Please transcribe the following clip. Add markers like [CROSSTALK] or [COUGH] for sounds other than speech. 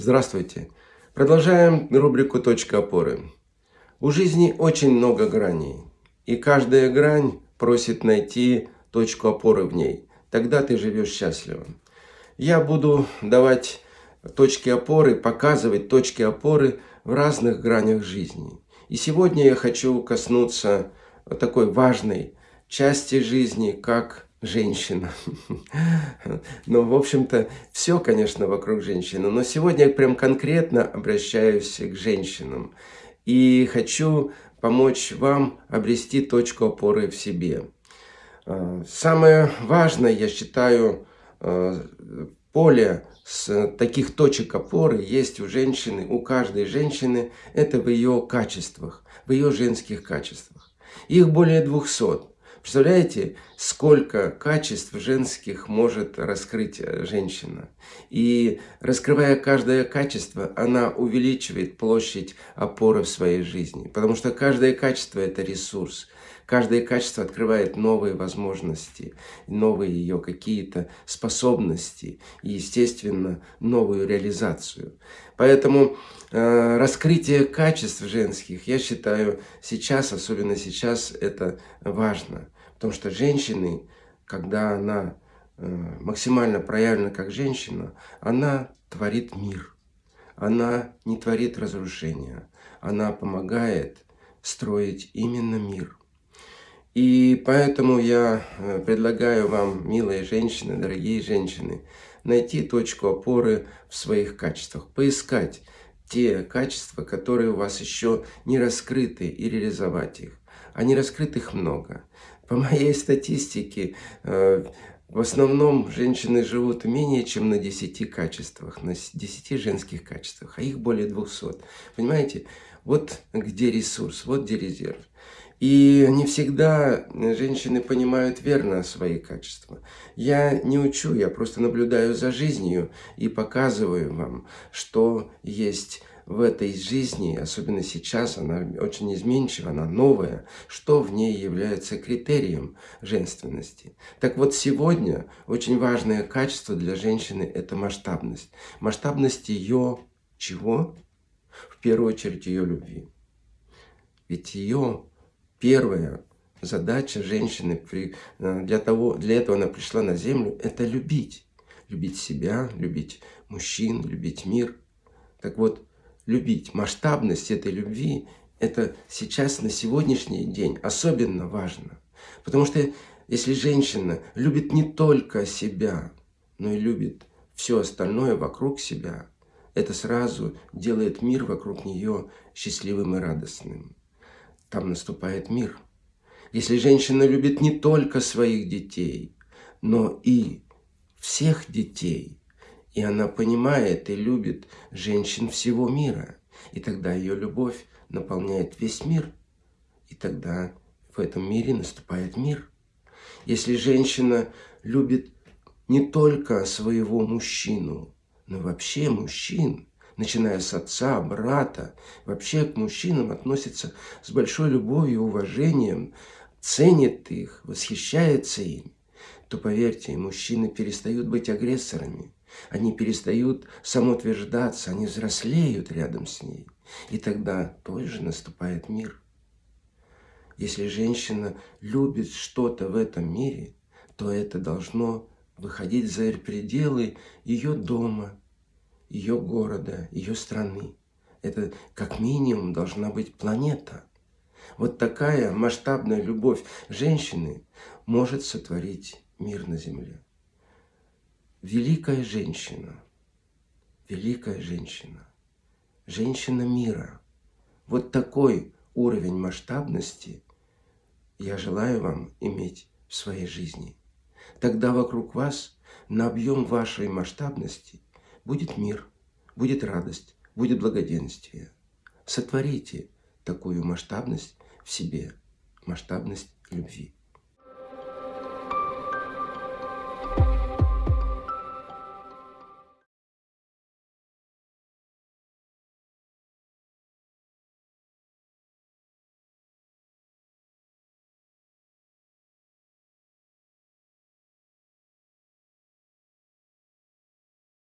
Здравствуйте! Продолжаем рубрику «Точка опоры». У жизни очень много граней, и каждая грань просит найти точку опоры в ней. Тогда ты живешь счастливо. Я буду давать точки опоры, показывать точки опоры в разных гранях жизни. И сегодня я хочу коснуться такой важной части жизни, как женщина. [LAUGHS] Ну, в общем-то, все, конечно, вокруг женщины. Но сегодня я прям конкретно обращаюсь к женщинам. И хочу помочь вам обрести точку опоры в себе. А, самое важное, я считаю, а, поле с таких точек опоры есть у женщины, у каждой женщины, это в ее качествах, в ее женских качествах. Их более 200. Представляете, сколько качеств женских может раскрыть э, женщина. И раскрывая каждое качество, она увеличивает площадь опоры в своей жизни. Потому что каждое качество – это ресурс. Каждое качество открывает новые возможности, новые ее какие-то способности и, естественно, новую реализацию. Поэтому э, раскрытие качеств женских, я считаю, сейчас, особенно сейчас, это важно. Потому что женщины, когда она э, максимально проявлена как женщина, она творит мир. Она не творит разрушения. Она помогает строить именно мир. И поэтому я э, предлагаю вам, милые женщины, дорогие женщины, найти точку опоры в своих качествах, поискать те качества, которые у вас еще не раскрыты, и реализовать их. А не раскрытых много. По моей статистике, э, в основном женщины живут менее чем на 10 качествах, на 10 женских качествах, а их более 200. Понимаете, вот где ресурс, вот где резерв. И не всегда женщины понимают верно свои качества. Я не учу, я просто наблюдаю за жизнью и показываю вам, что есть в этой жизни, особенно сейчас, она очень изменчива, она новая, что в ней является критерием женственности. Так вот, сегодня очень важное качество для женщины – это масштабность. Масштабность ее чего? В первую очередь ее любви. Ведь ее первая задача женщины при, э, для, того, для этого она пришла на землю – это любить. Любить себя, любить мужчин, любить мир. Так вот, любить. Масштабность этой любви – это сейчас, на сегодняшний день особенно важно. Потому что если женщина любит не только себя, но и любит все остальное вокруг себя, это сразу делает мир вокруг нее счастливым и радостным. Там наступает мир. Если женщина любит не только своих детей, но и всех детей – и она понимает и любит женщин всего мира. И тогда ее любовь наполняет весь мир. И тогда в этом мире наступает мир. Если женщина любит не только своего мужчину, но вообще мужчин, начиная с отца, брата, вообще к мужчинам относится с большой любовью и уважением, ценит их, восхищается им, то, поверьте, мужчины перестают быть агрессорами, они перестают самоутверждаться, они взрослеют рядом с ней. И тогда тоже наступает мир. Если женщина любит что-то в этом мире, то это должно выходить за пределы ее дома, ее города, ее страны. Это как минимум должна быть планета. Вот такая масштабная любовь женщины может сотворить мир на Земле великая женщина, великая женщина, женщина мира. Вот такой уровень масштабности я желаю вам иметь в своей жизни. Тогда вокруг вас на объем вашей масштабности будет мир, будет радость, будет благоденствие. Сотворите такую масштабность в себе, масштабность любви.